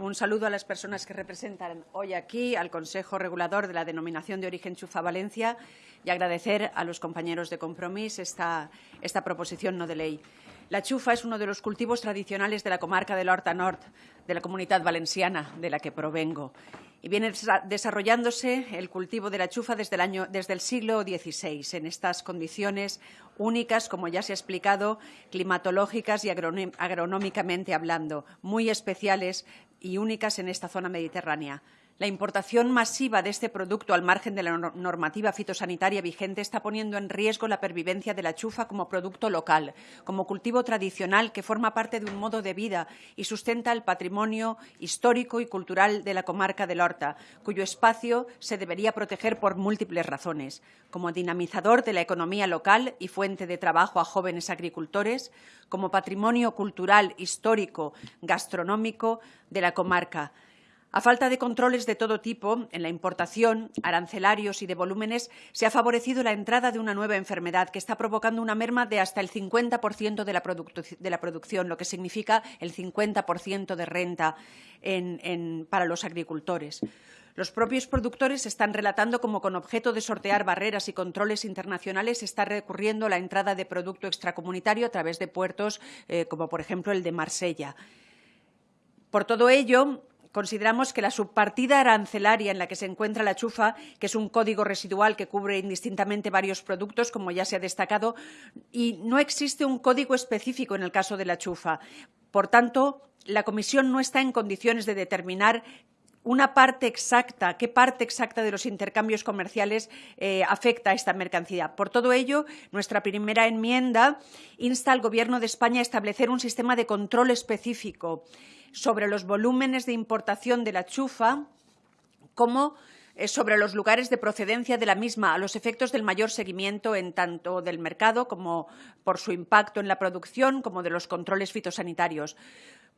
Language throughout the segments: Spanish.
Un saludo a las personas que representan hoy aquí al Consejo Regulador de la Denominación de Origen Chufa Valencia y agradecer a los compañeros de Compromís esta, esta proposición no de ley. La chufa es uno de los cultivos tradicionales de la comarca del Horta Nord, de la comunidad valenciana de la que provengo. Y viene desarrollándose el cultivo de la chufa desde el, año, desde el siglo XVI, en estas condiciones únicas, como ya se ha explicado, climatológicas y agronómicamente hablando, muy especiales y únicas en esta zona mediterránea. La importación masiva de este producto al margen de la normativa fitosanitaria vigente está poniendo en riesgo la pervivencia de la chufa como producto local, como cultivo tradicional que forma parte de un modo de vida y sustenta el patrimonio histórico y cultural de la comarca del Horta, cuyo espacio se debería proteger por múltiples razones, como dinamizador de la economía local y fuente de trabajo a jóvenes agricultores, como patrimonio cultural, histórico, gastronómico de la comarca, a falta de controles de todo tipo en la importación, arancelarios y de volúmenes, se ha favorecido la entrada de una nueva enfermedad que está provocando una merma de hasta el 50% de la, producción, lo que significa el 50% de renta para los agricultores. Los propios productores están relatando cómo con objeto de sortear barreras y controles internacionales está recurriendo a la entrada de producto extracomunitario a través de puertos eh, como, por ejemplo, el de Marsella. Por todo ello, consideramos que la subpartida arancelaria en la que se encuentra la chufa, que es un código residual que cubre indistintamente varios productos, como ya se ha destacado, y no existe un código específico en el caso de la chufa. Por tanto, la Comisión no está en condiciones de determinar una parte exacta, qué parte exacta de los intercambios comerciales eh, afecta a esta mercancía. Por todo ello, nuestra primera enmienda insta al Gobierno de España a establecer un sistema de control específico sobre los volúmenes de importación de la chufa como eh, sobre los lugares de procedencia de la misma, a los efectos del mayor seguimiento en tanto del mercado como por su impacto en la producción, como de los controles fitosanitarios.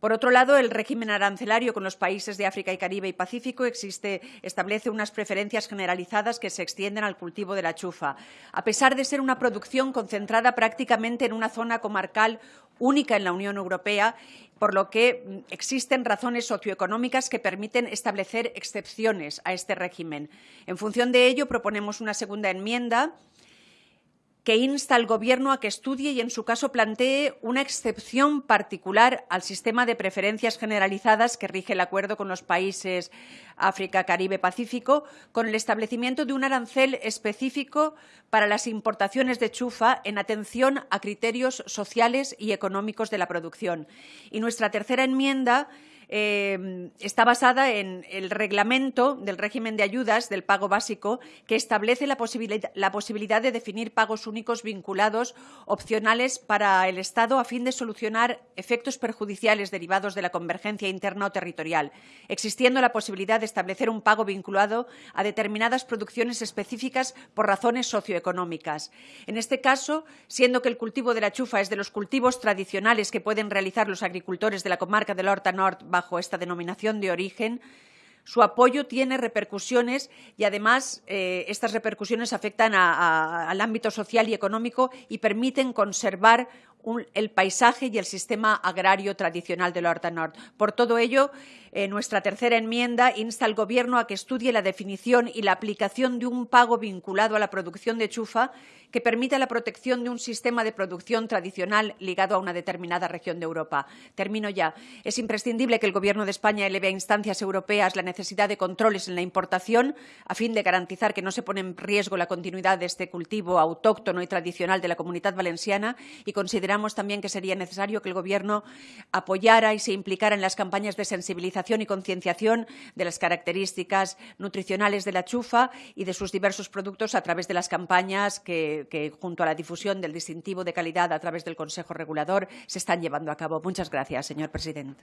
Por otro lado, el régimen arancelario con los países de África y Caribe y Pacífico establece unas preferencias generalizadas que se extienden al cultivo de la chufa. A pesar de ser una producción concentrada prácticamente en una zona comarcal única en la Unión Europea, por lo que mm, existen razones socioeconómicas que permiten establecer excepciones a este régimen. En función de ello, proponemos una segunda enmienda que insta al Gobierno a que estudie y, en su caso, plantee una excepción particular al sistema de preferencias generalizadas que rige el acuerdo con los países África, Caribe, Pacífico, con el establecimiento de un arancel específico para las importaciones de chufa en atención a criterios sociales y económicos de la producción. Y nuestra tercera enmienda Em, está basada en el reglamento del régimen de ayudas del pago básico que establece la, la posibilidad de definir pagos únicos vinculados opcionales para el Estado a fin de solucionar efectos perjudiciales derivados de la convergencia interna o territorial, existiendo la posibilidad de establecer un pago vinculado a determinadas producciones específicas por razones socioeconómicas. En este caso, siendo que el cultivo de la chufa es de los cultivos tradicionales que pueden realizar los agricultores de la comarca del Horta Nord bajo esta denominación de origen, su apoyo tiene repercusiones y además eh, estas repercusiones afectan al ámbito social y económico y permiten conservar el paisaje y el sistema agrario tradicional de la Horta Nord. Por todo ello, eh, nuestra tercera enmienda insta al Gobierno a que estudie la definición y la aplicación de un pago vinculado a la producción de chufa que permita la protección de un sistema de producción tradicional ligado a una determinada región de Europa. Termino ya. Es imprescindible que el Gobierno de España eleve a instancias europeas la necesidad de controles en la importación a fin de garantizar que no se pone en riesgo la continuidad de este cultivo autóctono y tradicional de la comunidad valenciana y considerar consideramos también que sería necesario que el Gobierno apoyara y se implicara en las campañas de sensibilización y concienciación de las características nutricionales de la chufa y de sus diversos productos a través de las campañas que, junto a la difusión del distintivo de calidad a través del Consejo Regulador, se están llevando a cabo. Muchas gracias, señor presidente.